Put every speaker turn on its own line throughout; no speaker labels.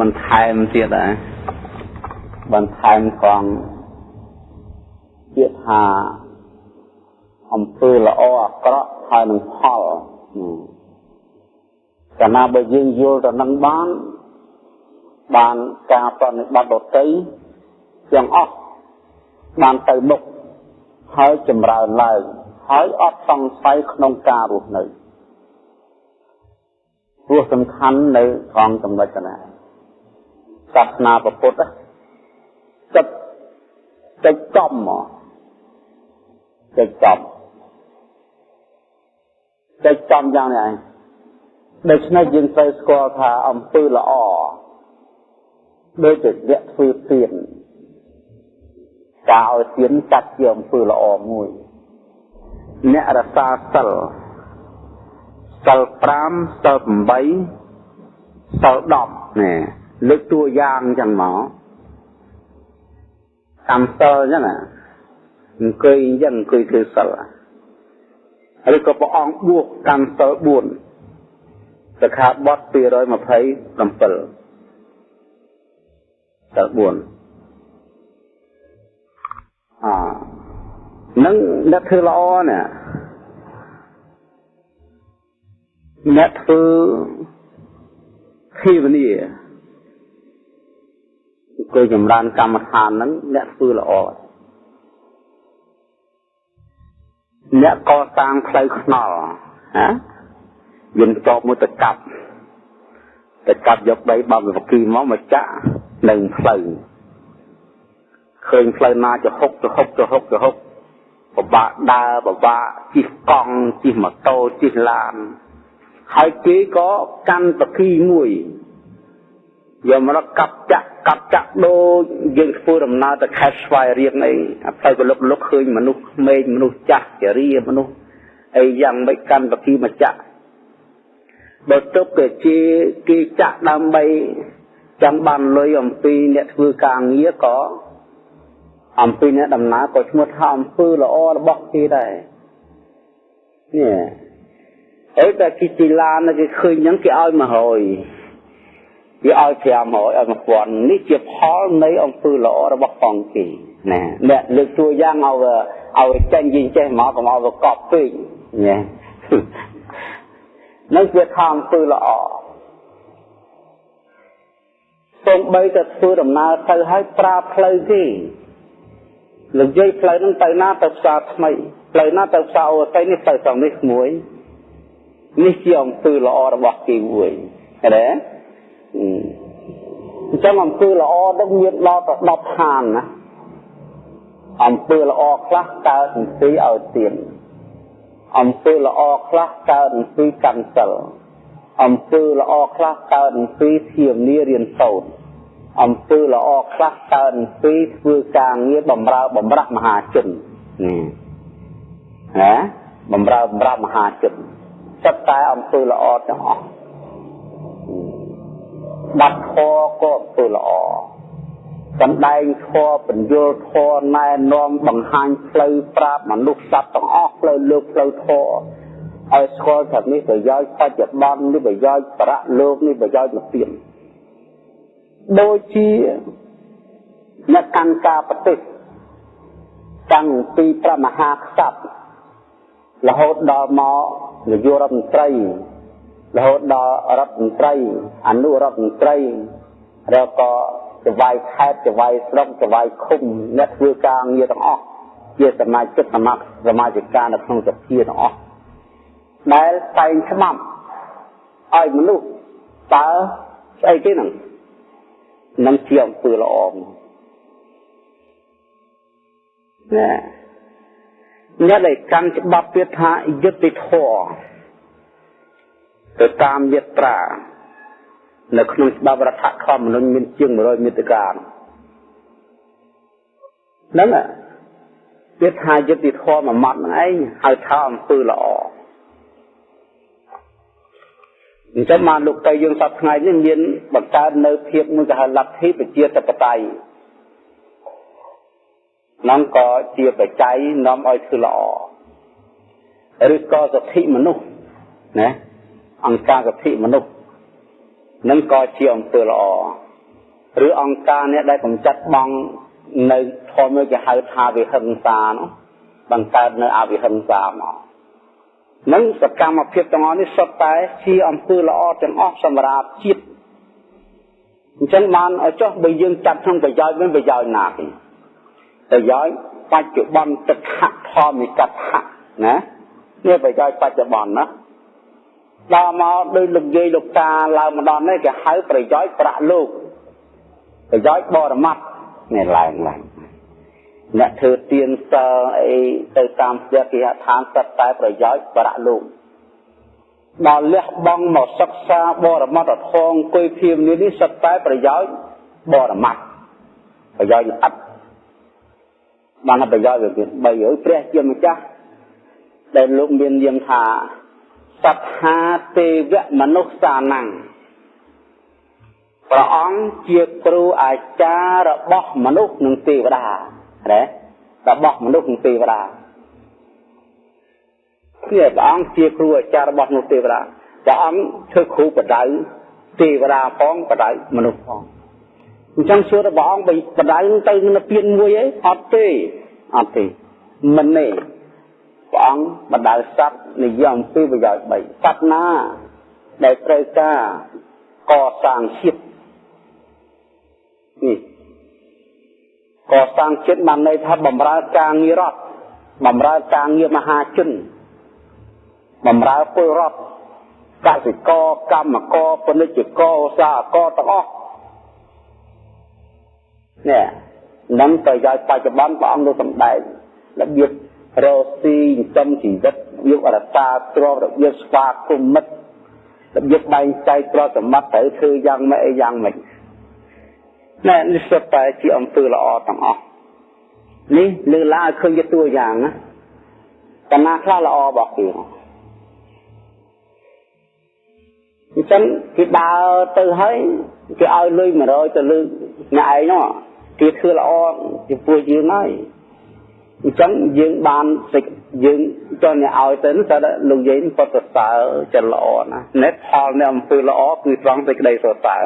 បន្ថែមទៀតដែរបន្ថែមកងទៀតថាអំពើល្អអាក្រក់ហើយនឹងផលកាលណាបើយើងយល់ទៅនឹងបាន បានការប្រតិបត្តិដតីទាំងអស់បានទៅមុខហើយចម្រើនឡើងហើយអត់សង្ស័យក្នុងការរស់នៅព្រោះសំខាន់នៅត្រង់ចំណុចណា សាសនាពុទ្ធចិត្តចិត្តចំមកចិត្តចំចិត្តចំយ៉ាងនេះឯងដូច្នេះយើងត្រូវស្គាល់ថាអំពើល្អដូចជាអ្នកធ្វើទៀនការឲ្យទៀនចាត់ជាអំពើល្អមួយអ្នករសាសិលសិល5សិល8សិល10នេះ លើកតួយ៉ាងចឹងមកកម្មសិលចឹងណាអង្គុយចឹងអង្គុយធ្វើសិលឬក៏ព្រះអង្គបួសកម្មសិល4សិក្ខាបទ227សិល4អនឹងអ្នកធ្វើល្អណាអ្នកធ្វើភាវនាអង្គុយចម្រើនកម្មដ្ឋានហ្នឹងអ្នកធ្វើល្អអ្នកកសាងផ្លូវខ្នល់ណាយើងតបមួយទៅកាប់ទៅកាប់យកដីបោកវិគីមកមកចាក់នឹងផ្លូវឃើញផ្លូវណាចហុកចហុកចហុកចហុកពិបាកដើរពិបាកជិះកង់ជិះម៉ូតូជិះឡានហើយគេក៏កាន់ប្រគីមួយ យកមកកាប់ចាក់កាប់ចាក់ដូចយើងធ្វើដំណើរទៅខេត្តស្វាយរៀងអីអាផ្លូវកលុកលុកឃើញមនុស្សក្មេងមនុស្សចាស់ជារាមនុស្សអីយ៉ាងមិនកាន់ប្រគីមកចាក់បើទើបគេជាគេចាក់ដើម្បីចង់បានលុយអំពីអ្នកធ្វើការងារក៏អំពីអ្នកដំណើរក៏ឈ្មោះថាអំពើល្អរបស់គេដែរនេះអីតែគេជីឡានគេឃើញហ្នឹងគេឲ្យ100 វាឲ្យ500ឲ្យ1000នេះជាផលនៃអំពើល្អរបស់ផងគេណាអ្នកលើកតួយ៉ាងឲ្យឲ្យចេញយីចេះមកកុំឲ្យកប់ពេកណានឹងជាថាអំពើល្អសូម្បីតែធ្វើដំណើរទៅឲ្យប្រើផ្លូវគេលោកយាយផ្លូវហ្នឹងទៅណាទៅផ្សារថ្មីផ្លូវណាទៅផ្សារអូស័យនេះទៅត្រង់នេះមួយនេះជាអំពើល្អរបស់គេមួយឃើញទេ អញ្ចឹងអំពើល្អនឹងមានដល់ទៅ10ឋានណាអំពើល្អខ្លះកើតអំពីឲ្យទៀនអំពើល្អខ្លះកើតអំពីកាន់សិលអំពើល្អខ្លះកើតអំពីធាមនារៀនសូត្រអំពើល្អខ្លះកើតអំពីធ្វើការងារបំរើបំរាស់មហាជននេះណាបំរើបំរាស់មហាជនចិត្តតែអំពើល្អទាំងអស់ បាត់ធរក៏ធ្វើល្អសម្ដែងធរបញ្យលធរណែនាំបង្ហាញផ្លូវប្រាប់មនុស្សសត្វទាំងអស់ផ្លូវលើកផ្លូវធរឲ្យស្គាល់ថានេះប្រយោជន៍បច្ចុប្បន្ននេះប្រយោជន៍ប្រៈលោកនេះប្រយោជន៍មកទៀតដូចជាអ្នកកាន់ការប្រទេសតាំងពីព្រះមហាក្សត្ររហូតដល់មកនាយករដ្ឋមន្ត្រី រហូតដល់រដ្ឋមន្ត្រីអនុរដ្ឋមន្ត្រីឬក៏ចវាយខេត្តចវាយស្រុកចវាយឃុំអ្នកធ្វើការងារទាំងអស់ជាសមាជិកសមាសមាជិកានៅក្នុងសភាទាំងអស់ដែលតែងច្បាប់ឲ្យមនុស្សតើស្អីគេហ្នឹងនឹងជាអំពើល្អមកណែអ្នកដែលកាន់ច្បាប់ទៀតថាយុត្តិធម៌ ទៅតាមយត្រានៅក្នុងច្បាប់រដ្ឋធម្មនុញ្ញមានជាង100មាតិកាហ្នឹងវាថាយុត្តិធម៌មួយម៉ាត់ហ្នឹងឯងហៅថាអំពើល្អអញ្ចឹងបានលោកតៃយើងសប្ថ្ងៃនេះមានបង្កើតនៅភាពមួយគេហៅលទ្ធិប្រជាធិបតេយ្យ නම් ក៏ជាបច្ច័យនាំឲ្យធ្វើល្អឬក៏សិទ្ធិមនុស្សណា អង្គការសិទ្ធិមនុស្សនឹងក៏ជាអំពើល្អឬអង្គការនេះដែលកំចាត់បងនៅធម៌មួយគេហៅថាវិហិង្សានោះបង្កើតនៅអវិហិង្សាមកនឹងសកម្មភាពទាំងអស់នេះសុទ្ធតែជាអំពើល្អទាំងអស់សម្រាប់ជាតិអញ្ចឹងបានឲ្យចុះបើយើងចាត់ក្នុងប្រយោជន៍វិញប្រយោជន៍ណាគេប្រយោជន៍បច្ចុប្បន្នទឹកហធម្មិកថាណានេះប្រយោជន៍បច្ចុប្បន្នណា ដល់មកដោយលោកយាយលោកតាឡើងម្ដងនេះគេហៅប្រយោជន៍ប្រាក់លោកប្រយោជន៍បរមត្ថនេះឡើងឡើងអ្នកធ្វើទៀនសិលអីទៅតាមផ្ទះគេហដ្ឋានសិតតែប្រយោជន៍ប្រាក់លោកដល់លះបង់មកសិក្សាបរមត្ថធម៌អង្គុយភៀមនេះនេះសិតតែប្រយោជន៍បរមត្ថប្រយោជន៍ល្អិតបានប្រយោជន៍វាមាន3ហើយព្រះជាម្ចាស់ដែលលោកមានយាមថា សត្ថាទេវមនុស្សសានំព្រះអង្គជាគ្រូអាចារ្យរបស់មនុស្សនិងទេវតាណារបស់មនុស្សនិងទេវតាគឺព្រះអង្គជាគ្រូអាចារ្យរបស់មនុស្សទេវតាព្រះអង្គធ្វើគ្រូបដៅទេវតាផងបដៅមនុស្សផងអញ្ចឹងសួរទៅព្រះអង្គបដៅទៅនៅពៀនមួយឯងអត់ទេអត់ទេមិនទេ ព្រះអង្គបដៅសត្វនិយមពីប្រយោជន៍3សត្វណា ដែលត្រូវការកសាងជាតិនេះកសាងចិត្តបានន័យថាបំរើការងាររដ្ឋបំរើការងារមហាជនបំរើពលរដ្ឋកសិករកម្មករពាណិជ្ជករឧស្សាហករទាំងអស់នេះនឹងប្រយោជន៍បច្ចុប្បន្នព្រះអង្គលោកសម្ដែងរបៀប រកស៊ីចិញ្ចឹមជីវិតរបៀបរក្សាទ្រព្យរបៀបស្វាគមន៍មិត្តរបៀបបែងចែកទ្រព្យសម្បត្តិត្រូវធ្វើយ៉ាងម៉េចអីយ៉ាងម៉េចណែនេះសុទ្ធតែជាអំពើល្អទាំងអស់នេះលើកឡើងឲ្យឃើញជាតួយ៉ាងណាកណាខ្លះល្អរបស់គេអញ្ចឹងគេដើរទៅហើយគេឲ្យលុយ100ទៅលើអ្នកឯងនោះគេធ្វើល្អចំពោះយើងហើយ អញ្ចឹងយើងបានសេចយើងចង់ឲ្យទៅនោះតែលោកយាយពុទ្ធសើចិត្តល្អណាស់ណែផលនៃអំពើល្អគឺត្រង់សេចក្តីសរសើរ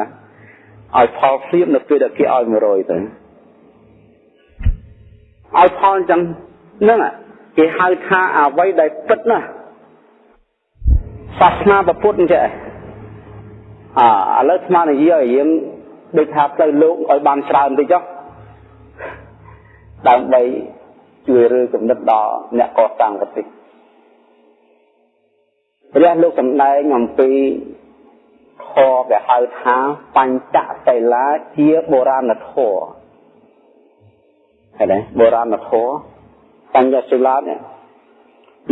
ឲ្យផលភ្លាមនៅពេលដែលគេឲ្យ100ទៅឲ្យផលអញ្ចឹងហ្នឹងគេហៅថាអ្វីដែលពិតណាសាសនាពុទ្ធអញ្ចឹងអាឥឡូវស្មាននិយាយឲ្យយើងដូចថាផ្លូវលោកឲ្យបានច្រើនតិចចុះដើម្បី ជួយរើគំនិតដល់អ្នកកសាងប្រទេសព្រះលោកសម្ដែងអំពីធម៌គេហៅថាបញ្ចសិលាជាបុរាណធម៌ឃើញទេបុរាណធម៌បញ្ញសិលានេះ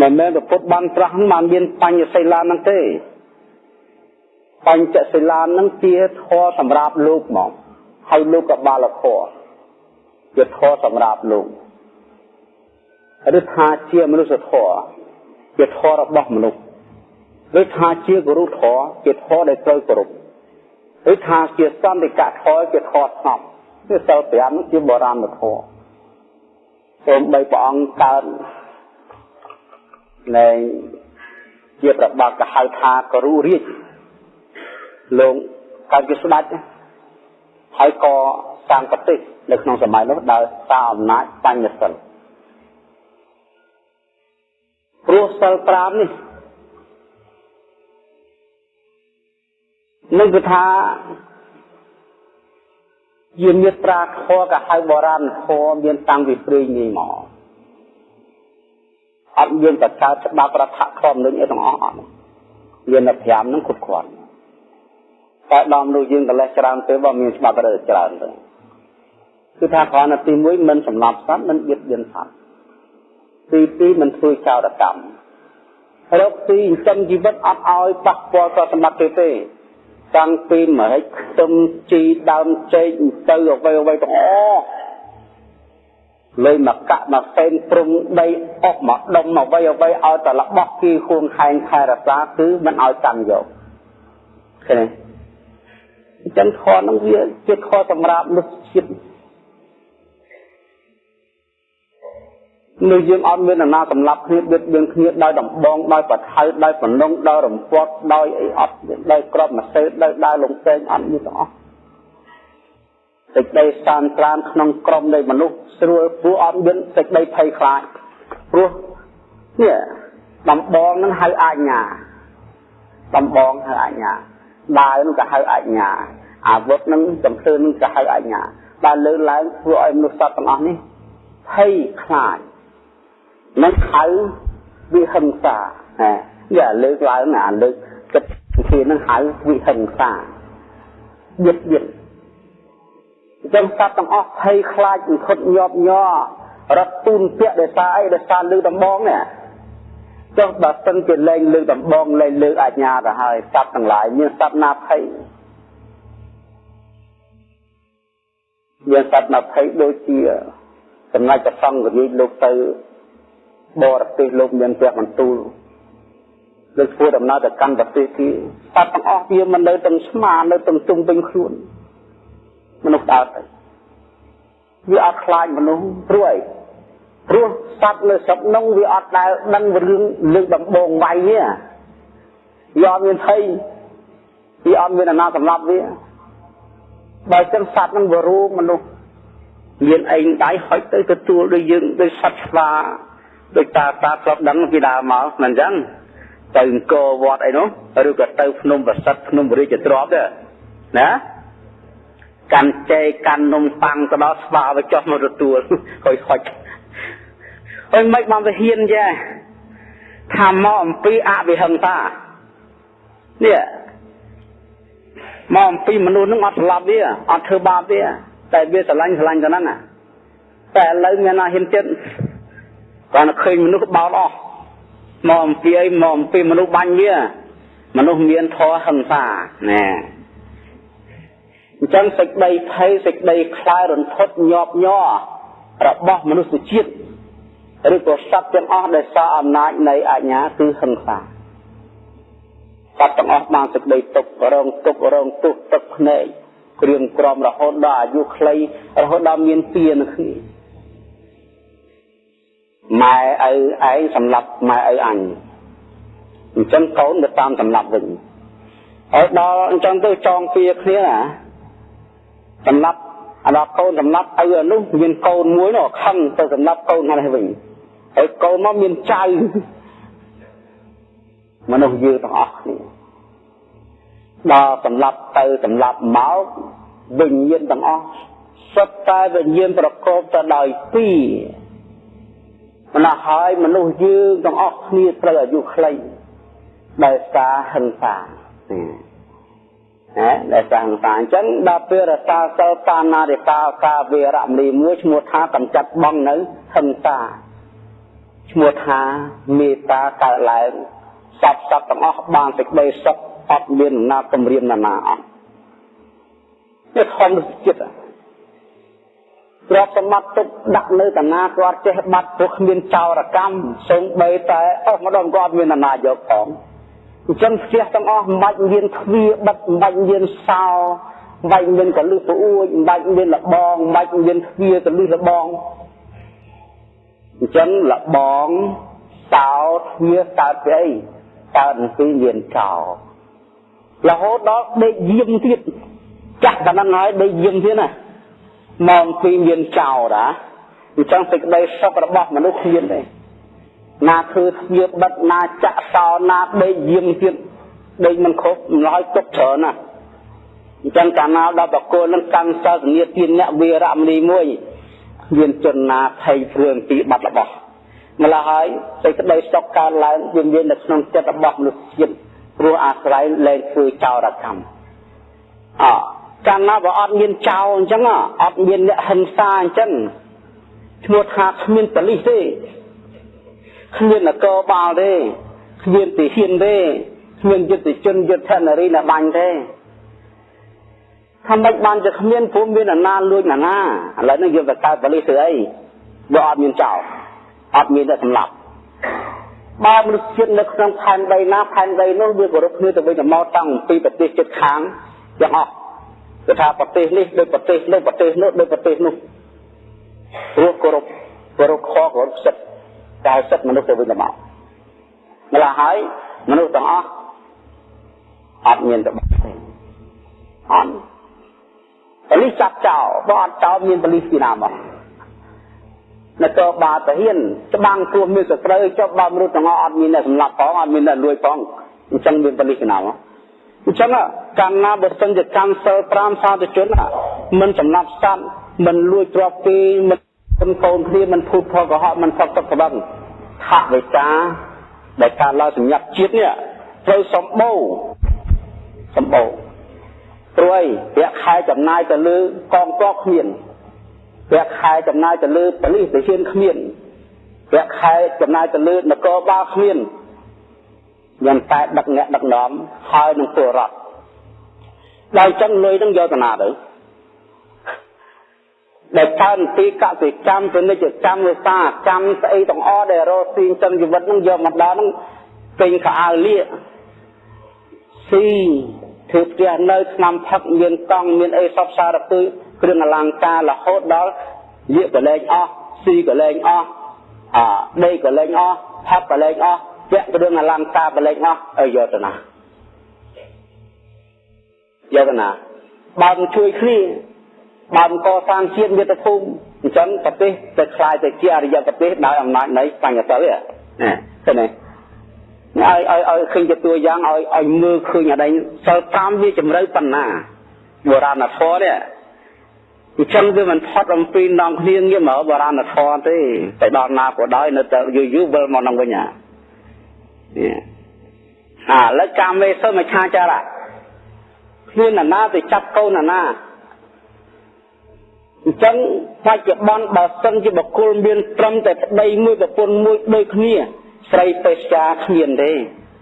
មិនមែនពុទ្ធបានត្រាស់បានមានបញ្ញសិលាហ្នឹងទេបញ្ចសិលាហ្នឹងជាធម៌សម្រាប់លោកមកហើយលោកកបាលធម៌ជាធម៌សម្រាប់លោក ឬថាជាមនុស្សធម៌ជាធម៌របស់មនុស្សឬថាជាគរុធម៌ជាធម៌ដែលត្រូវគោរពឬថាជាសន្តិកធម៌ជាធម៌ស្ងប់គឺសិល5ជាបុរាណធម៌សូមបីព្រះអង្គកើតនៃជាប្របាទកហៅថាករុរាជលោកកើតជាស្ដេចហើយក៏សាងប្រទេសនៅក្នុងសម័យនោះដោយសារអំណាចបញ្ញសិល ព្រោះសិល5នេះនឹងគឺថាជាមេត្រាធម៌ក៏ហៅបុរាណធម៌មានតាំងពីព្រេងនេះមកអត់យើងតែកើតច្បាប់រដ្ឋធម្មនុញ្ញអីទាំងអស់អត់មានតែ5នឹងគ្រប់គ្រាន់តែដល់មនុស្សយើងកលេសច្រើនទៅបើមានច្បាប់រើច្រើនទៅគឺថាគ្រាន់តែទី1មិនសម្លាប់សត្វមិនបៀតបៀនសត្វ ទី2មិនធ្វើចោរកម្មរកទីចិញ្ចឹមជីវិតអត់ឲ្យប៉ះពាល់ដល់សម្បត្តិទេទេតាំងពីមហិចខ្ទឹមជីដើមចេកទៅអ្វីអ្វីទាំងអស់លើមកកាក់មកផ្សេងព្រំដីអស់មកដុំអ្វីអ្វីឲ្យតែរបស់គីខួងខែងខែរសាគឺមិនឲ្យកាន់យកឃើញអញ្ចឹងខនឹងវាជាខសម្រាប់មនុស្សជាតិ នៅយើងអត់មានណាសម្លាប់គ្នាបៀតបៀនគ្នាដោយដំបងដោយបថៅដោយបំណងដោយរំពាត់ដោយអីអត់ដោយក្របមកសេដោយដើរលងពេងអត់មានទាំងអស់សេចក្តីសានត្រានក្នុងក្រុមនៃមនុស្សស្រួលព្រោះអត់មានសេចក្តីភ័យខ្លាចព្រោះនេះដំបងនឹងហៅអាជ្ញាដំបងហៅអាជ្ញាដាវនឹងក៏ហៅអាជ្ញាអាវុធនឹងចំភ្លើនឹងក៏ហៅអាជ្ញាដែលលើឡើងធ្វើឲ្យមនុស្សសត្វទាំងអស់នេះភ័យខ្លាច នឹងហៅវិហិង្សាណាយ៉ាលើកឡើងអាលើកគិតវិធីនឹងហៅវិហិង្សាយឹកយឹកចឹងសត្វទាំងអស់ភ័យខ្លាចមិនខុតញាប់ញ័ររត់ទូនពាក់ដោយសារអីដោយសារលើដំបងនេះចុះបើសិនជាលែងលើដំបងលែងលើអាជ្ញាទៅហើយសត្វទាំងឡាយមានសត្វណាភ័យមានសត្វណាភ័យដូចជាសម្ដេចព្រះសង្ឃរាជលោកទៅ បរទេសលោកមានព្រះបន្ទូលលោកធ្វើដំណើរទៅកាន់ប្រទេសគេសត្វទាំងអស់វាមិននៅទាំងស្មានៅទាំងជុំវិញខ្លួនមនុស្សដើរទៅវាអត់ខ្លាចមនុស្សព្រោះអីព្រោះសត្វនៅស្រុកនោះវាអត់ដែលដឹងរឿងលើកដំបងវាយទេវាអត់មានភ័យវាអត់មានអាណាសម្លាប់វាបើចឹងសត្វនឹងវារੂមនុស្សមានឯងដៃហុចទៅទទួលដូចយើងដូចសត្វស្វា ដូចតាតាធ្លាប់ដឹងពីដើមមកមិនអញ្ចឹងទៅអង្គរវត្តអីនោះឬក៏ទៅភ្នំប្រសិទ្ធភ្នំរាជទ្រព្យទេណាកាន់ចេកាន់នំប៉័ងទៅដល់ស្វាទៅចុះមកទទួលហុយហុចអើមិនបានទៅហ៊ានចាថាមកអំពីអវិហិង្សានេះមកអំពីមនុស្សនឹងអត់ស្លាប់វាអត់ធ្វើបាបវាតែវាស្រឡាញ់ស្រឡាញ់ទៅហ្នឹងតែឥឡូវមានណាហ៊ានចិត្ត គាត់ឃើញមនុស្សបោតអស់មកអំពីអីមកអំពីមនុស្សបាញ់វាមនុស្សមានធម៌ហិង្សាណែអញ្ចឹងសេចក្តីភ័យសេចក្តីខ្លាចរន្ធត់ញាប់ញ័ររបស់មនុស្សជាតិឬក៏សត្វទាំងអស់ដែលសារអំណាចនៃអញ្ញាគឺហិង្សាសត្វទាំងអស់បានសេចក្តីទុក្ខរងទុក្ខរងទុក្ខទឹកភ្នែកគ្រឿងក្រមរហូតដល់អាយុខ្លីរហូតដល់មានពៀនគ្នា ម៉ែឪឯងសម្លាប់ម៉ែឪអញអញ្ចឹងកូនទៅតាមសម្លាប់វិញហើយដល់អញ្ចឹងទៅចងពៀគ្នាណាសម្លាប់អាដល់កូនសម្លាប់ឪអានោះមានកូនមួយនោះខឹងទៅសម្លាប់កូនហ្នឹងវិញហើយកូនមកមានចៅមនុស្សយើងទាំងអស់គ្នាដល់សម្លាប់ទៅសម្លាប់មកវិញ្ញាណទាំងអស់សុទ្ធតែវិញ្ញាណប្រកបទៅដោយពីរ ម្ល៉េះហើយមនុស្សយើងទាំងអស់គ្នាត្រូវអាយុខ្លីដោយសារហិង្សាណាដែលសាងសាអញ្ចឹងដល់ពេលរសាសិលបាណារិកាកាវេរមណីមួយឈ្មោះថាកម្ចាត់បងនៅហិង្សាឈ្មោះថាមេត្តាកើតឡើងសពសពទាំងអស់បានសេចក្តីសុខអត់មានអំណាចគម្រាមណានាអត់នេះធម្មជាតិ ទ្រព្យសម្បត្តិទុកដាក់នៅតាណាគាត់ចេះបាត់ព្រោះគ្មានចោរកម្មសូម្បីតែអស់ម្ដងគាត់មានអាណាយកផងអញ្ចឹងផ្ទះទាំងអស់មិនបាច់មានទ្វារបិទមិនបាច់មានសោមិនបាច់មានកលឹះប្អួយមិនបាច់មានលបងមិនបាច់មានទ្វារកលឹះលបងអញ្ចឹងលបងសោទ្វារកើតពីអីកើតពីមានចោរហូតដល់ដេកយាមទៀតចាស់តែហ្នឹងហើយដេកយាមទៀតណា មកពីមានចោរណាអញ្ចឹងសេចក្តីសុខរបស់មនុស្សគ្មានទេណាធ្វើស្ងៀបបិទណាចាក់សោណាដេកយាមទៀតដេកមិនគ្រប់ម្ល៉េះទុកច្រើនណាអញ្ចឹងកាលណាដល់បកគលនឹងកម្មសិលធានាទានអ្នកវីរមនីមួយមានជនណាភ័យព្រួយពីបាត់របស់ម្ល៉េះហើយសេចក្តីសុខកើតឡើងវាមាននៅក្នុងចិត្តរបស់មនុស្សជាតិព្រោះអាស្រ័យលែងធ្វើចោរកម្មអ កាលណាបើអត់មានចោរអញ្ចឹងអត់មានអ្នកហិង្សាអញ្ចឹងឈ្មោះថាគ្មានបលិសទេគ្មាននគរបាលទេគ្មានទាហានទេគ្មានយុទ្ធជនយុទ្ធនារីណាបាញ់ទេថាមិនបានជាគ្មានព្រមមានអាណាលួចណាណាឥឡូវនេះយើងទៅកើតបលិសធ្វើអីបើអត់មានចោលអត់មានតែសម្លាប់បើមនុស្សជាតិនៅក្នុងផែនដីណាផែនដីនោះវាគោរពគ្នាទៅវិញទៅមកតាំងពីប្រទេសជិតខាងទាំងអស់ គឺថាប្រទេសនេះដូចប្រទេសនោះប្រទេសនោះដូចប្រទេសនោះព្រោះគោរពគោរពខគោរពសិទ្ធិតែសិទ្ធិមនុស្សទៅវិញទៅមកម្ល៉េះហើយមនុស្សទាំងអស់អត់មានទៅទេអត់ប៉ូលីសចាប់ចោលបើអត់ចោលមានប៉ូលីសពីណាមកនគរបាលតាហ៊ានច្បាំងគ្រោះមានសត្រូវចុះបើមនុស្សទាំងអស់អត់មានអ្នកសម្លាប់ផងអត់មានអ្នកលួចផងអញ្ចឹងមានប៉ូលីសពីណាមក អញ្ចឹងកាលណាបើសិនជាកម្មសិល5សាធុជនមិនសម្លាប់សត្វមិនលួចទ្រព្យគេមិនកូនគ្នាមិនភូតផលកុហកមិនផឹកទឹកក្បឹងថវិកាដែលការឡើងសម្ញាប់ជាតិនេះត្រូវសម្បូរសម្បូរព្រួយប្រាក់ខែចំណាយទៅលើកងទ័ពគ្មានប្រាក់ខែចំណាយទៅលើប៉ូលីសទាហានគ្មានប្រាក់ខែចំណាយទៅលើនគរបាលគ្មាន យ៉ាងតែដឹកអ្នកដឹកនាំហើយនឹងពលរដ្ឋដល់ចឹងលុយនឹងយកទៅណាទៅដែលកើនទីកសិកម្មពាណិជ្ជកម្មវិសាកម្មស្អីទាំងអស់ដែលរស់ស៊ីចិនជីវិតនឹងយកមកដល់នឹងពេញខោអាវលាស៊ីធ្វើផ្ទះនៅឆ្នាំផឹកមានកង់មានអីសពសារពើគ្រឿងអលង្ការរហូតដល់លាកកលែងអស់ស៊ីកលែងអស់អាដេកកលែងអស់ផឹកកលែងអស់ ពាក់គ្រឿងអលង្ការកលែងអស់ឲ្យយកទៅណាយកទៅណាបើមិនជួយគ្នាបើមិនកសាងជាតិមាតុភូមិអញ្ចឹងប្រទេសទៅคล้ายទៅជាអរិយប្រទេសដោយអំណាចនៃបញ្ញសិលនេះណាឃើញទេឲ្យឲ្យឲ្យឃើញជាតួយ៉ាងឲ្យឲ្យមើលឃើញអីសិល5វាជំរឿប៉ុណ្ណាបុរាណធម៌នេះអញ្ចឹងវាមិនផុតអំពីនងគ្នាងារមកបុរាណធម៌ទេទៅដល់ណាក៏ដោយនៅតែយូរយូរវិលមកនឹងវិញអានេះ អាឥឡូវកាមេសុមឆាចារៈគ្មានណាទៅចាប់កូនណាអញ្ចឹងបច្ចុប្បន្នបើសិនជាបុគ្គលមានត្រឹមតែប្តីមួយប្រពន្ធមួយដូចគ្នាស្រីពេស្យាគ្មានទេ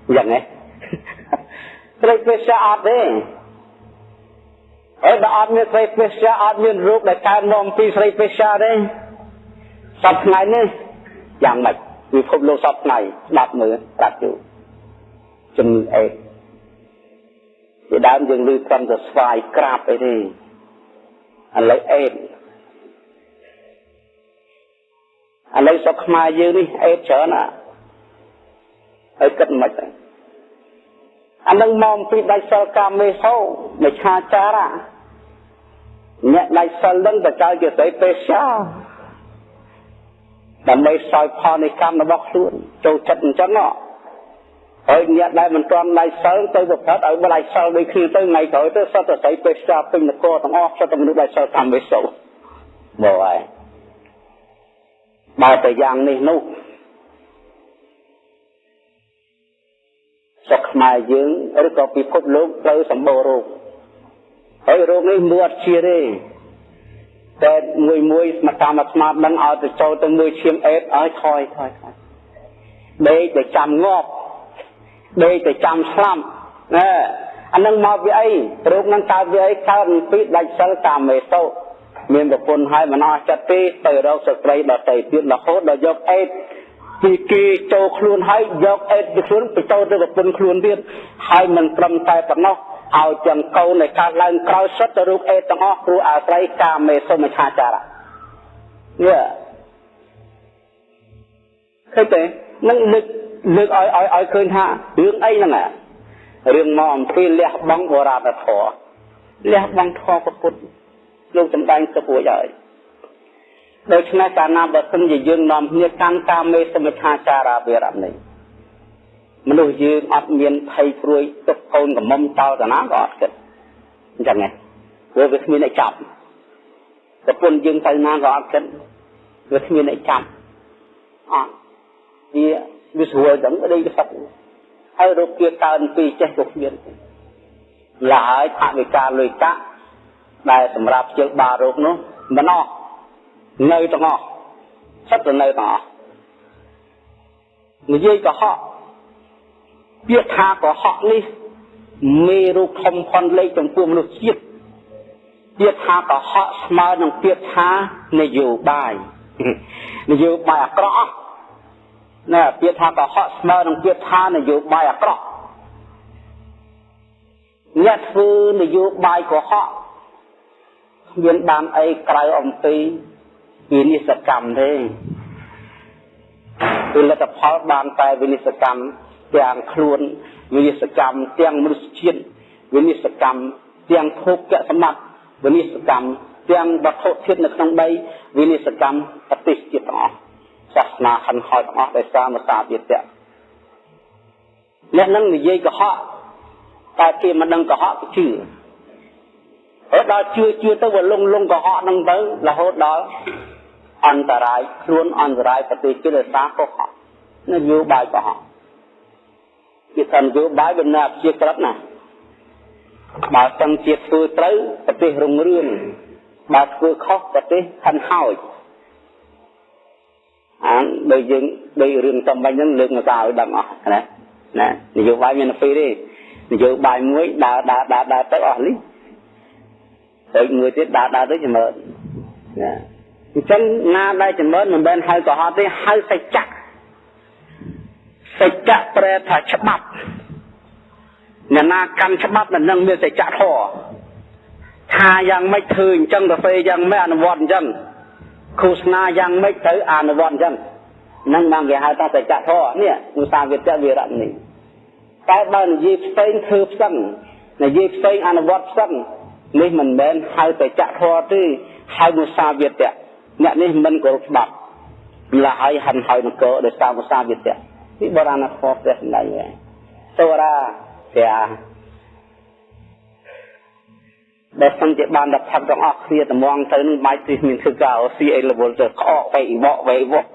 អញ្ចឹងហ៎ស្រីពេស្យាអត់ទេអើបើអត់មានស្រីពេស្យាអត់មានរូបដែលកើតនាំពីស្រីពេស្យាទេសពថ្ងៃនេះយ៉ាងម៉េច ពិភពលោកសពថ្ងៃស្ដាប់មើលប្រាប់ជូជំងឺអេពីដើមយើងឮត្រឹមតែស្វាយក្រាបអីទេឥឡូវអេតឥឡូវស្រុកខ្មែរយើងនេះអេតច្រើនណាហើយគិតមិនទៅអានឹងមកពីដៃសិលកាមេសោមច្ឆាចារៈអ្នកដៃសិលនឹងបច្ច័យជាស្អីពេសា ដើម្បីសោយផលនៃកម្មរបស់ខ្លួនចូលចិត្តអញ្ចឹងហើយអ្នកដែលមិនទាន់ដៃសិលទៅប្រព្រឹត្តឲ្យដៃសិលដូចគ្នាទៅថ្ងៃក្រោយទៅសត្វតែស្អីពេសាពេញនគរទាំងអស់សត្វតែមនុស្សដៃសិលកាមេសោមកហើយបើតែយ៉ាងនេះនោះស្រុកខ្មែរយើងឬក៏ពិភពលោកត្រូវសម្បូររោគហើយរោគនេះមើលអត់ជាទេ តែមួយមួយស្មាតតាមស្មាតនឹងឲ្យទៅចូលទៅមួយឈាមអេតឲ្យថយថយថយដេកទៅចាំងាប់ដេកទៅចាំស្លាប់ណែអានឹងមកពីអីរោគនឹងកើតពីអីកើតពីដាច់សិលកាមេសោមានប្រពន្ធហើយមិនអស់ចិត្តទេទៅរកស្ត្រីដតីទៀតរហូតដល់យកអេតពីគេចូលខ្លួនហើយយកអេតពីខ្លួនបញ្ចូលទៅប្រពន្ធខ្លួនទៀតហើយមិនត្រឹមតែប៉ុណ្ណោះ ឲ្យទាំងកូននៃកើតឡើងក្រោយសុទ្ធទៅរូបអេតទាំងអស់ព្រោះអាស្រ័យកាមេសុមិឆាចារៈនេះឃើញទេនឹងលើកលើកឲ្យឲ្យឲ្យឃើញថារឿងអីហ្នឹងរឿងមកអំពីលះបង់បរាណធម៌លះបង់ធម៌ពុទ្ធលោកសំដែងទៅពួយហើយដូច្នេះកាលណាបើសិនជាយើងនាំគ្នាកាន់កាមេសមច្ឆាចារាវិរៈនេះ មនុស្សយើងអត់មានភ័យព្រួយទុកកូនកំមុំតោតាណាក៏អត់គិតអញ្ចឹងហ៎ព្រោះវាគ្មានអ្នកចាប់ប្រពន្ធយើងទៅណាក៏អត់គិតវាគ្មានអ្នកចាប់អត់វាវាស្រួលទាំងដេកសឹកហើយរោគ kia កើនពីចេះក៏គ្មានឡើយថវិកាលុយកាក់ដែលសម្រាប់ជើបាលរោគនោះមិនអស់នៅទាំងអស់សិតទៅនៅទាំងអស់និយាយកុហក ពាក្យថាកុហកនេះមេរូបធំផុនលេខចំពោះមនុស្សជាតិពាក្យថាកុហកស្មើនឹងពាក្យថានយោបាយនយោបាយអាក្រក់ណាពាក្យថាកុហកស្មើនឹងពាក្យថានយោបាយអាក្រក់អ្នកធ្វើនយោបាយកុហកមានបានអីក្រៅអំពីវិនិស្សកម្មទេពលិទ្ធផលបានតែវិនិស្សកម្ម ទាំងខ្លួនវិនិស្សកម្មទាំងមនុស្សជាតិវិនិស្សកម្មទាំងភោគសម្បត្តិវិនិស្សកម្មទាំងវត្ថុធាតុនៅក្នុងដីវិនិស្សកម្មប្រទេសជាតិទាំងអស់សាសនាហិនហោចទាំងអស់ដោយសារមសាវិទ្យាអ្នកនឹងនិយាយកុហកតែគេមិនដឹងកុហកគេជឿហើយដល់ជឿជឿទៅវាលងលងកុហកហ្នឹងទៅរហូតដល់អន្តរាយខ្លួនអន្តរាយប្រទេសជាតិដោយសារកុហកនយោបាយកុហក គេថានយោបាយវាណាជាក្រិតណាបើសិនជាធ្វើត្រូវប្រទេសរុងរឿងបើធ្វើខុសប្រទេសខិនហោចអានដូចយើងដូចរឿងតំបាញ់ហ្នឹងលើកមកឲ្យដឹងអស់ណាណានយោបាយមានពីរទេនយោបាយមួយដើរដើរដើរដើរទៅអស់នេះហើយមួយទៀតដើរដើរទៅចម្រើនណាអញ្ចឹងណាដែលចម្រើនមិនមែនហៅកុហកទេហៅសច្ចៈ សច្ចៈប្រែថាច្បាប់អ្នកណាកាន់ច្បាប់នឹងមានសច្ចៈធម៌ថាយ៉ាងម៉េចធ្វើអញ្ចឹងទៅពេលយ៉ាងម៉េចអនុវត្តអញ្ចឹងឃោសនាយ៉ាងម៉េចទៅអនុវត្តអញ្ចឹងនឹងបានគេហៅថាសច្ចៈធម៌នេះឧស្សាហ៍វិទ្យាវិរៈនេះតែបើនិយាយផ្សេងធ្វើផ្សឹងនិយាយផ្សេងអនុវត្តផ្សឹងនេះមិនមែនហៅសច្ចៈធម៌ទេហៅឧស្សាហ៍វិទ្យាអ្នកនេះមិនគោរពច្បាប់ម្ល៉េះហើយហិនហើយនគរដោយសារឧស្សាហ៍វិទ្យា ពីបុរាណធម៌ព្រះសម្ដែងហើយសូរាព្រះបើសិនជាបានដល់ផឹកទាំងអស់គ្នាតម្ងទៅនឹងបាយទីមានធ្វើការស៊ីអីរវល់ទៅក្អកវៃវកវៃវក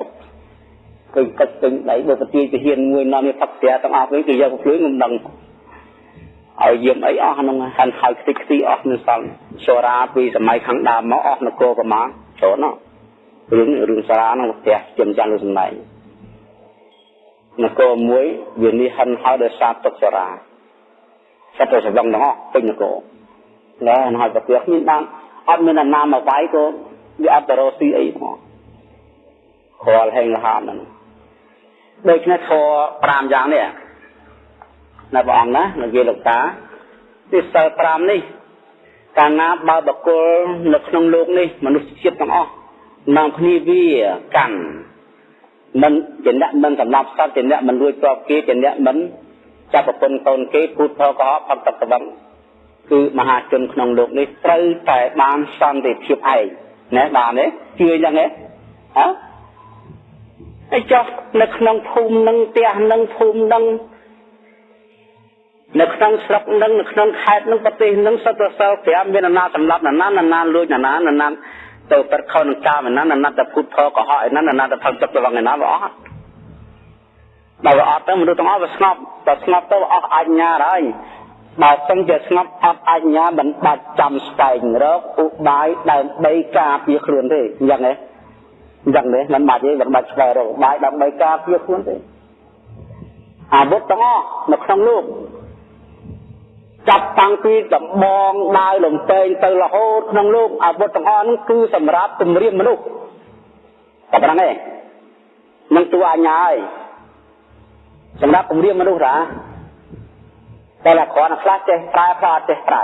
ឃើញកិច្ចពេញដៃបើប្រទាយទាហានមួយនាំនេះផឹកស្រាទាំងអស់វិញគេយកភ្លឺងមិនដឹងឲ្យយាមអីអស់ក្នុងហាន់ហើយខ្ទេចខ្ទីអស់នៅសល់សូរាពីសម័យខាងដើមមកអស់នគរប្រមាណច្រើនណាស់រឿងរឿងសារាក្នុងផ្ទះជំចាស់លើសំដែង នគរមួយវានេះហិនហើយដោយសារទុកចរាសត្វទៅស្រវឹងទាំងអស់ពេញនគរណែហើយប្រទះគ្មានបានអត់មានអាណាមកវាយក៏វាអត់ទៅរកស៊ីអីផងគ្រាល់ហេងលហានហ្នឹងដូច្នេះធម៌5យ៉ាងនេះណាព្រះអង្គណាលោកយាយលោកតាទីសិល5នេះកាលណាបើបកុលនៅក្នុងលោកនេះមនុស្សជាតិទាំងអស់នាំគ្នាវាកាន់ មិនជាអ្នកមិនសម្លាប់សត្វជាអ្នកមិនលួចទ្រព្យគេជាអ្នកមិនចាប់ប្រពន្ធកូនគេពូថកុហកផឹកទឹកក្បឹងគឺមហាជនក្នុងលោកនេះត្រូវតែបានសន្តិភាពឯងណែបានទេជឿយ៉ាងហ៎ហ៎អីចុះនៅក្នុងភូមិនឹងផ្ទះនឹងភូមិនឹងនៅក្នុងស្រុកនឹងនៅក្នុងខេត្តនឹងប្រទេសនឹងសត្វប្រសើរ5មានអាណាសម្លាប់ណានាណានាលួចណានាណានា ទៅប្រខោនឹងកាមណាណាទៅពុទ្ធផលកុហកឯណាណាទៅផឹកទឹកទៅវងឯណាបើអត់ដល់អត់ទៅមនុស្សទាំងអស់វាស្ងប់តែស្ងប់ទៅអស់អញ្ញាហើយបើសិនជាស្ងប់អត់អញ្ញាមិនបាច់ចាំស្វែងរកឧបាយដើម្បីការពារខ្លួនទេអញ្ចឹងទេអញ្ចឹងទេមិនបាច់ទេមិនបាច់ស្វែងរកឧបាយដើម្បីការពារខ្លួនទេអាវុធទាំងអស់នៅក្នុងលោក ចាប់តាំងពីដំបងដាវលំពេងទៅរហូតក្នុងលោកអាវុធទាំងអស់នោះគឺសម្រាប់គម្រាមមនុស្សតែប៉ុណ្ណឹងឯងនឹងតួអញ្ញាហើយសម្រាប់គម្រាមមនុស្សរាតែละគ្រាន់ខ្លះចេះប្រើខ្លះអត់ចេះប្រើ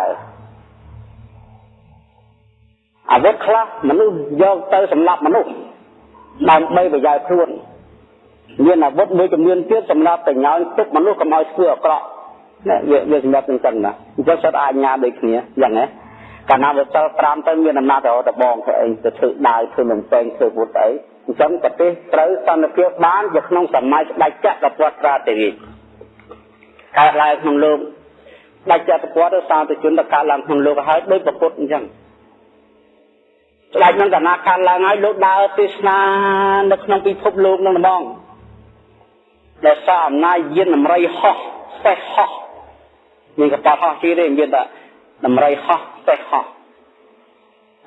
អាវុធខ្លះមនុស្សយកទៅសម្លាប់មនុស្សដើម្បីប្រយោជន៍ខ្លួនមានអាវុធមួយចំនួនទៀតសម្រាប់ប្រយោជន៍ទុកមនុស្សកុំឲ្យធ្វើអាក្រក់ ណាវាវាសម្រាប់ទាំងចឹងណាអញ្ចឹងសិតអាញាដូចគ្នាយ៉ាងណាកាលណាវាសិល5ទៅមានអំណាចទៅដបងធ្វើអីទៅធ្វើដាវធ្វើនំពេងធ្វើពុទ្ធអីអញ្ចឹងប្រទេសត្រូវសន្តិភាពបានជាក្នុងសម័យស្ដេចចក្រពត្តិរាជរាជកើតឡើងក្នុងលោកស្ដេចចក្រពត្តិសាធជនទៅកើតឡើងក្នុងលោកហើយដូចប្រពុតអញ្ចឹងស្ដេចនឹងកណាកើតឡើងហើយលោកដើរទេសនានៅក្នុងពិភពលោកនឹងហ្មងដែលសារអំណាចយានតម្រៃហោះសេះហោះ មានកប៉ាល់ហោះជិះទេមានតែតម្រៃហោះសេះហោះ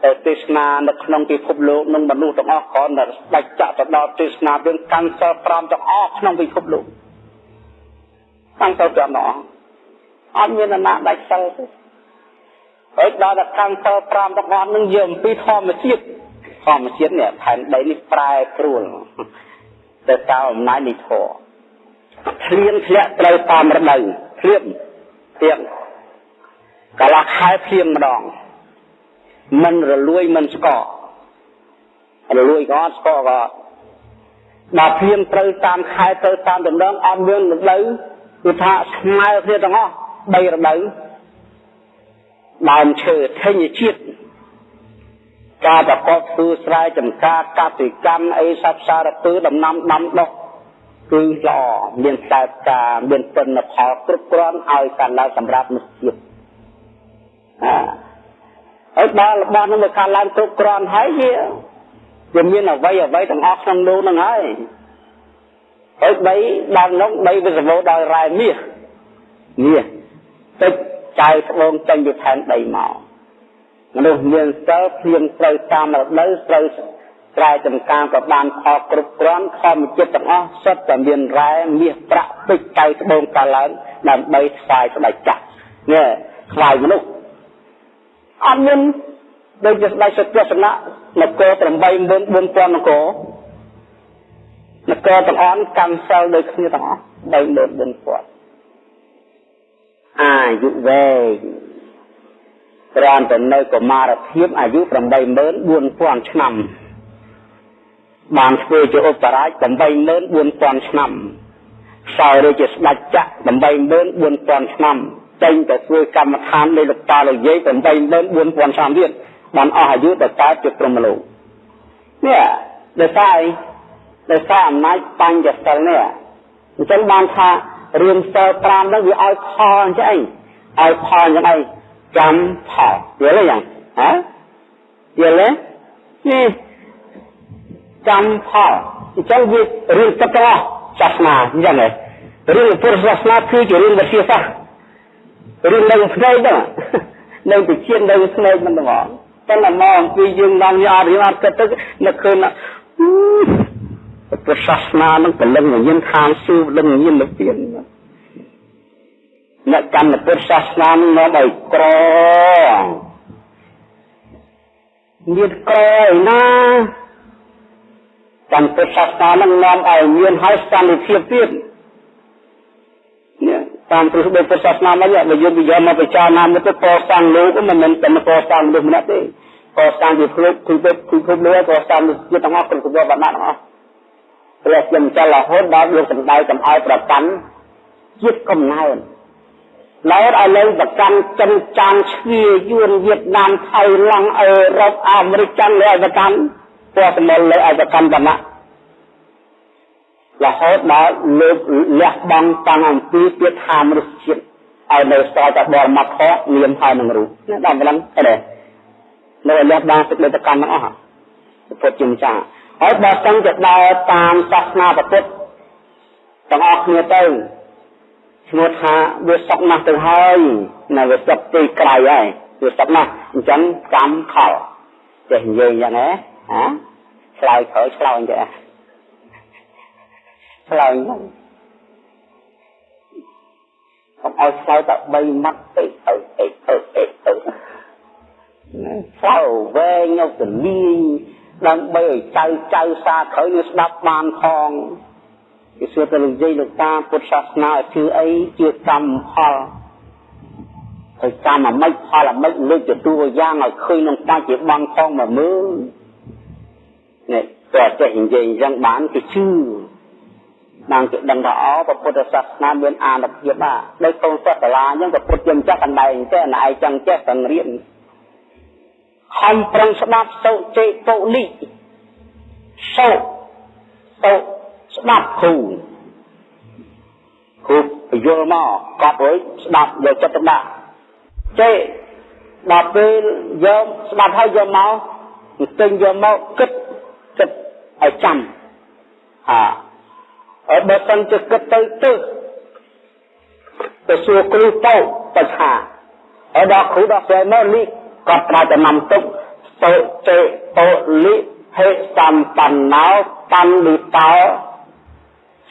ទៅទេសនានៅក្នុងពិភពលោកនឹងមនុស្សទាំងអស់គ្រាន់តែដាច់ចាក់ទៅដល់ទេសនារឿងកាន់សិល5ទាំងអស់ក្នុងពិភពលោកកាន់សិល5ទាំងអស់អត់មានណាដាច់សិលទេហើយដល់តែកាន់សិល5ទាំងអស់នឹងយកអំពីធម្មជាតិធម្មជាតិនេះផែនដីនេះប្រែប្រួលទៅតាមអំណាចនៃធម៌ធ្លៀនធ្លាក់ត្រូវតាមរដូវធ្លៀន ទៀតកន្លះខែភ្លៀងម្ដងមិនរលួយមិនស្កករលួយក៏អត់ស្កក៏ដល់ភ្លៀងត្រូវតាមខែទៅតាមដំណងអត់មានរដូវគឺថាស្មើគ្នាទាំងអស់3រដូវដើមឈើធញ្ញជាតិការប្រកបធ្វើស្រែចម្ការកសិកម្មអីសត្វសារពើដំណាំដាំដុះ គឺល្អមានខ្សែផ្កាមានទិន្នផលគ្រប់គ្រាន់ឲ្យកាន់ឡើងសម្រាប់មនុស្សជាតិហើយដល់របស់នោះវាកាន់ឡើងគ្រប់គ្រាន់ហើយវាវាមានអ្វីអ្វីទាំងអស់ក្នុងនោះហ្នឹងហើយហើយដីដល់នោះដីវាសម្បូរដោយរ៉ែមាសមាសទឹកចៅត្បូងចេញពីផែនដីមកមនុស្សមានសិលភ្លៀងត្រូវតាមរដូវត្រូវ ស្រែចម្ការក៏បានផលគ្រប់គ្រាន់ធម្មជាតិទាំងអស់សុទ្ធតែមានរ៉ែមាសប្រាក់ពេជ្រកៅត្បូងកាឡើងដើម្បីស្វែងស្ដេចចាស់នេះស្វែងមនុស្សអត់មានដូចជាស្ដេចសុទ្ធសនៈនគរ84000នគរនគរទាំងអស់កម្មសិលដូចគ្នាទាំងអស់34000អាយុវែងក្រានទៅនៅកុមារភាពអាយុ84000ឆ្នាំ បានធ្វើជាឧបរាជ84000ឆ្នាំសោយរាជស្ដេចចក្រ84000ឆ្នាំចេញទៅធ្វើកម្មដ្ឋាននៃលោកតាលោកយាយ84000ឆ្នាំទៀតបានអស់អាយុទៅកើតជាព្រមលោកនេះដោយសារអីដោយសារអំណាចបញ្ញសិលនេះអញ្ចឹងបានថារឿងសិល5ហ្នឹងវាឲ្យផលអញ្ចឹងឲ្យផលអញ្ចឹងឯងចាំផលយល់ទេយ៉ាងហ៎យល់ទេនេះ ចាំផលអញ្ចឹងវារឿងទឹកទាំងអស់សាសនាអញ្ចឹងហ៎រឿងពុទ្ធសាសនាគឺជារឿងវិទ្យាសាស្ត្ររឿងនៅភ្នែកហ្នឹងនៅវិជានៅភ្នែកមិនទាំងអស់តែមកអំពីយើងដល់យើងអត់រៀនអត់គិតទៅនឹកឃើញពុទ្ធសាសនានឹងពលឹងវិញ្ញាណខាងស៊ូពលឹងវិញ្ញាណលពៀនអ្នកកម្មពុទ្ធសាសនានឹងនាំឲ្យក្រមានក្រឯណា កម្មពុទ្ធសាសនានឹងនាំឲ្យមានហើយសន្តិភាពទៀតនេះតាមព្រឹត្តិពុទ្ធសាសនាមកវាយើងនិយាយមកពិចារណាមកទៅកសាងលោកមិនមែនតែមកកសាងលោកម្នាក់ទេកសាងជាភ្លុកគឺទៅគឺភពលោកកសាងជាទាំងអស់គ្រប់គ្រប់បណ្ណាទាំងអស់ព្រះជាម្ចាស់រហូតដល់លោកសំដៅកំឲ្យប្រកាន់ជាតិកំណើតឡែកឲ្យលើប្រកាន់ចិនចានឈ្វាយួនវៀតណាមថៃឡង់អឺរ៉ុបអាមេរិកចិនលើឲ្យប្រកាន់ ពណ៌សមលលើឲ្យប្រកាន់វណ្ណៈរហូតដល់លើកលះបង់តាំងអំពីទៀតថាមនុស្សជាតិឲ្យនៅសល់តែបរមត្ថៈនាមហើយនឹងរូបនេះដល់ម្លឹងទេនៅលះបង់សេចក្តីប្រកាន់ទាំងអស់ពុទ្ធជាម្ចាស់ហើយបើសិនជាដើរតាមសាសនាពុទ្ធទាំងអស់គ្នាទៅឈ្មោះថាវាសក់ណាស់ទៅហើយនៅវាសក់ទីក្រៅហើយវាសក់ណាស់អញ្ចឹងកម្មខលចេះនិយាយយ៉ាងណាហ៎ ឆ្លើយក្រោយឆ្លើយចេះឆ្លើយហ្នឹងកុំឲ្យឆ្លើយតែ3ម៉ាត់ទៅទៅទៅទៅទៅទៅឆ្លើយវែងយកទៅលាយដើម្បីឲ្យចៅចៅសាក្រោយនឹងស្ដាប់បានផងគេសួរទៅលោកយាយលោកតាពុទ្ធសាសនាជឿអីជឿកម្មផលហើយកម្មអាម៉េចផលអាម៉េចលើកទៅតួយ៉ាងឲ្យឃើញក្នុងបាច់ជាបងផងមកមើល នេះតើចេះនិយាយអញ្ចឹងបានគេជឿបានគេដឹងថាអូពុទ្ធសាសនាមានអានុភាពណាដោយកូនសិស្សសាលាអញ្ចឹងក៏ពុទ្ធយើងចាស់កណ្ដែងទេណែឯងចឹងចេះតែរៀនខំប្រឹងស្ដាប់សូចេតូលីសូសូស្ដាប់គ្រូគ្រូបញ្យល់មកកប់អើយស្ដាប់យកចិត្តទុកដាក់ចេដល់ពេលយកស្ដាប់ហើយយកមកទិញយកមកគិតគិត ឲ្យចាំអាហើយបើសិនជាគិតទៅទៅទៅសួរគ្រូទៅបច្ឆាហើយដល់គ្រូដល់ស្រីមកលីក៏ប្រើចំណាំទុកទៅចេតោលិហេសម្បណ្ណោបណ្ឌិតោ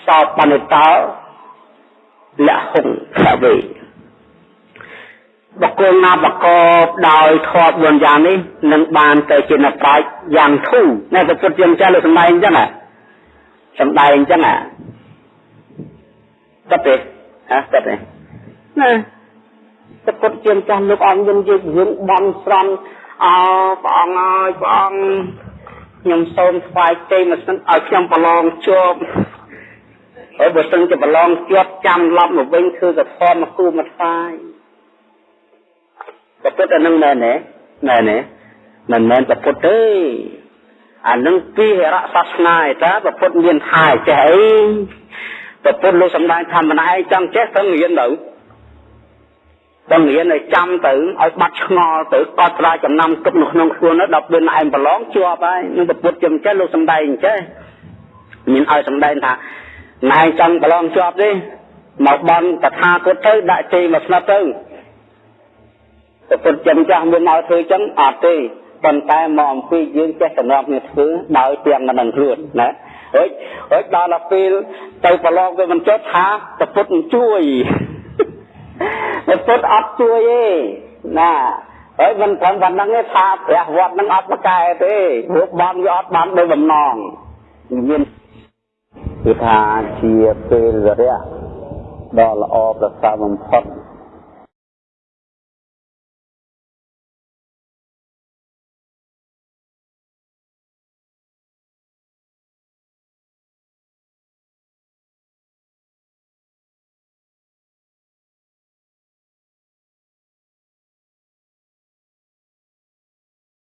សោបណ្ឌិតោលហុងខវេ បកគលណាបកបដោយធម៌4យ៉ាងនេះនឹងបានទៅជាអ្នកប្រាជ្ញយ៉ាងធូរនៅប្រពុតជាម្ចាស់លើសម្ដែងអញ្ចឹងសម្ដែងអញ្ចឹងតែទេហ៎តែទេណាប្រពុតជាម្ចាស់លោកអង្គយើងយើងរឿងបំស្រន់អោព្រះអង្គអើយព្រះអង្គខ្ញុំសូមថ្វាយទេមកសិនឲ្យខ្ញុំប្រឡងជាប់ហើយបើសិនជាប្រឡងជាប់ចាំឡប់មកវិញគឺកធម៌មកគូមកថ្វាយ តែពិតអានឹងមែនទេមែនទេមិនមែនប្រពុតទេអានឹងពីហរៈសាសនាឯតាប្រពុតមានថាចេះអីប្រពុតលោកសំដែងថាម្នាក់ឯងចង់ចេះទៅរៀនទៅបង្រៀនឲ្យចាំទៅឲ្យបាត់ឆ្ងល់ទៅកត់ត្រាចំណាំគិតនៅក្នុងខ្លួននោះដល់ពេលឯងប្រឡងជាប់ហើយនឹងប្រពុតជំចេះលោកសំដែងចេះមានឲ្យសំដែងថាណែចង់ប្រឡងជាប់ទេមកបន់តថាគតទៅដាក់ជ័យមកស្និតទៅ ប្រពុតចំចាស់មានមកធ្វើចឹងអត់ទេប៉ុន្តែមកអំពីយើងចេះសម្រាប់គ្នាធ្វើដោយទាំងមិនដឹងខ្លួនណាហុចហុចដល់ដល់ពេលទៅប្រឡងវាមិនចុះថាប្រពុតជួយពុទ្ធអត់ជួយទេណាហើយមិនត្រឹមប៉ុណ្្នឹងទេថាព្រះវត្តនឹងអត់ប្រកែទេព្រោះបានវាអត់បានដោយបំណងមានគឺថាជាពេលវរៈដ៏ល្អប្រសើរបំផុត